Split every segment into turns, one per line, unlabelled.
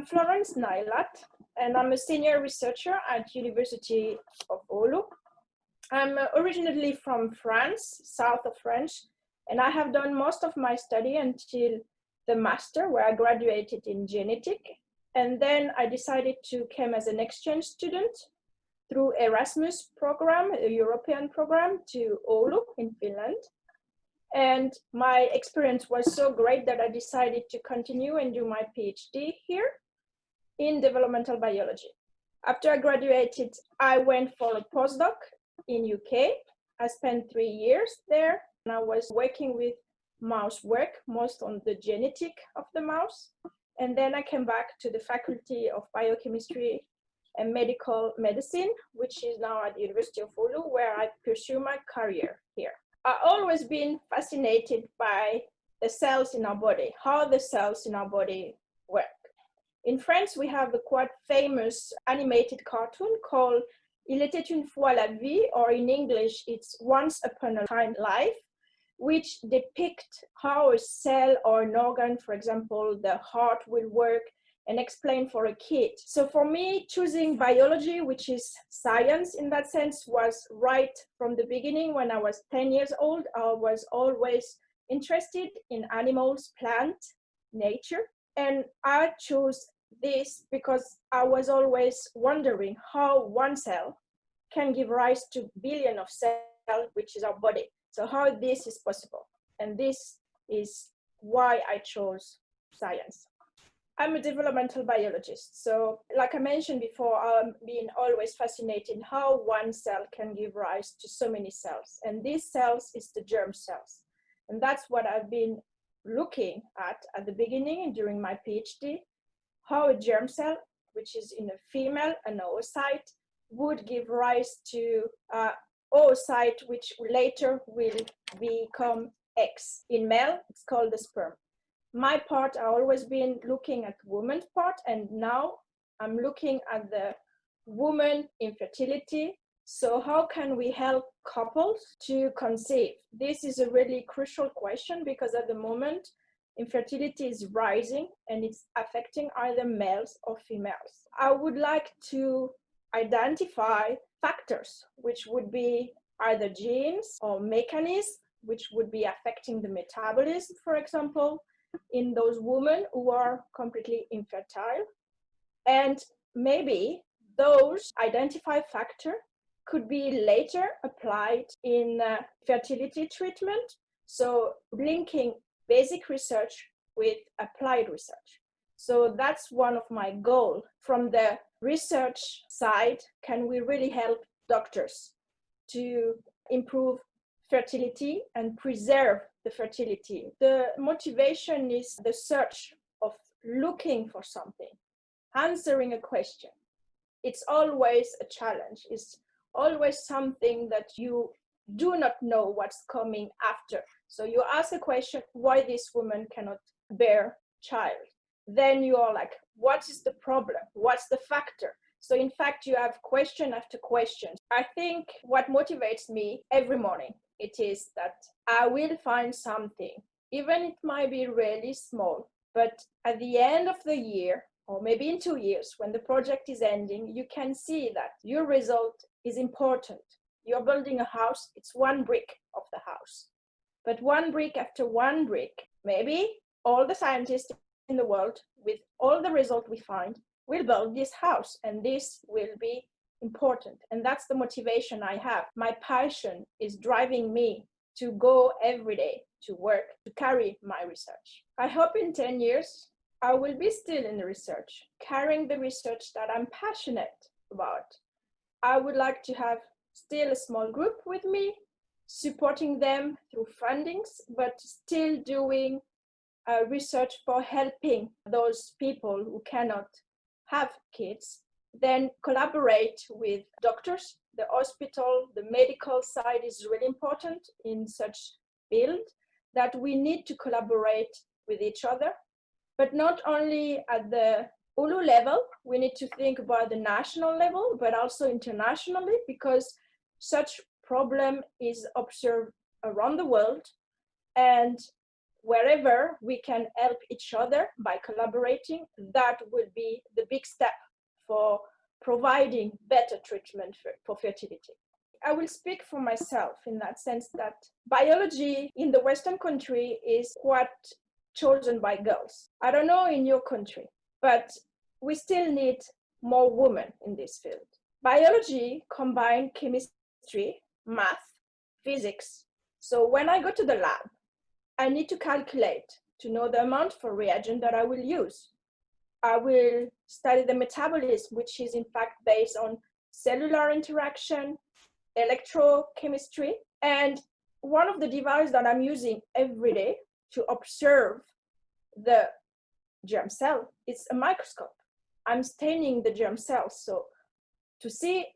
I'm Florence Naillat, and I'm a senior researcher at University of Oulu. I'm originally from France, south of French, and I have done most of my study until the master, where I graduated in genetic. And then I decided to come as an exchange student through Erasmus program, a European program to Oulu in Finland. And my experience was so great that I decided to continue and do my PhD here in developmental biology. After I graduated, I went for a postdoc in UK. I spent three years there and I was working with mouse work, most on the genetic of the mouse. And then I came back to the Faculty of Biochemistry and Molecular Medicine, which is now at the University of Oulu, where I pursue my career here. I've always been fascinated by the cells in our body, how the cells in our body work. In France, we have a quite famous animated cartoon called Il était une fois la vie, or in English, it's Once Upon a Time Life, which depict how a cell or an organ, for example, the heart will work and explain for a kid. So for me, choosing biology, which is science in that sense, was right from the beginning. When I was 10 years old, I was always interested in animals, plant, nature. And I chose this because I was always wondering how one cell can give rise to billion of cells, which is our body. So how this is possible. And this is why I chose science. I'm a developmental biologist. So like I mentioned before, I've been always fascinated how one cell can give rise to so many cells. And these cells is the germ cells. And that's what I've been looking at at the beginning and during my PhD, how a germ cell, which is in a female, an oocyte, would give rise to a oocyte, which later will become X. In male, it's called the sperm my part, I always been looking at woman's part and now I'm looking at the woman infertility. So how can we help couples to conceive? This is a really crucial question because at the moment, infertility is rising and it's affecting either males or females. I would like to identify factors, which would be either genes or mechanisms, which would be affecting the metabolism, for example, in those women who are completely infertile. And maybe those identified factor could be later applied in uh, fertility treatment. So linking basic research with applied research. So that's one of my goal. From the research side, can we really help doctors to improve fertility and preserve the fertility. The motivation is the search of looking for something, answering a question. It's always a challenge. It's always something that you do not know what's coming after. So you ask a question, why this woman cannot bear child? Then you are like, what is the problem? What's the factor? So in fact, you have question after question. I think what motivates me every morning it is that I will find something, even it might be really small, but at the end of the year, or maybe in two years, when the project is ending, you can see that your result is important. You're building a house, it's one brick of the house. But one brick after one brick, maybe all the scientists in the world, with all the result we find, will build this house, and this will be important. And that's the motivation I have. My passion is driving me to go every day to work, to carry my research. I hope in 10 years, I will be still in the research, carrying the research that I'm passionate about. I would like to have still a small group with me, supporting them through fundings, but still doing uh, research for helping those people who cannot have kids then collaborate with doctors. The hospital, the medical side is really important in such field that we need to collaborate with each other, but not only at the Oulu level, we need to think about the national level, but also internationally, because such problem is observed around the world. And wherever we can help each other by collaborating, that will be the big step for providing better treatment for, for fertility. I will speak for myself in that sense that biology in the Western country is quite chosen by girls. I don't know in your country, but we still need more women in this field. Biology combine chemistry, math, physics. So when I go to the lab, I need to calculate to know the amount for reagent that I will use. I will study the metabolism, which is in fact based on cellular interaction, electrochemistry, and one of the devices that I'm using every day to observe the germ cell it's a microscope. I'm staining the germ cells. So to see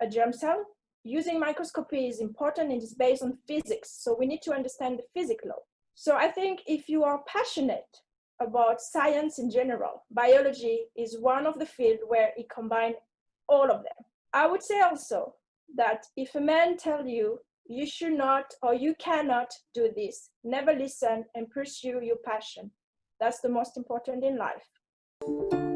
a germ cell, using microscopy is important and is based on physics. So we need to understand the physics law. So I think if you are passionate about science in general, biology is one of the fields where it combines all of them. I would say also that if a man tell you you should not or you cannot do this, never listen and pursue your passion. That's the most important in life.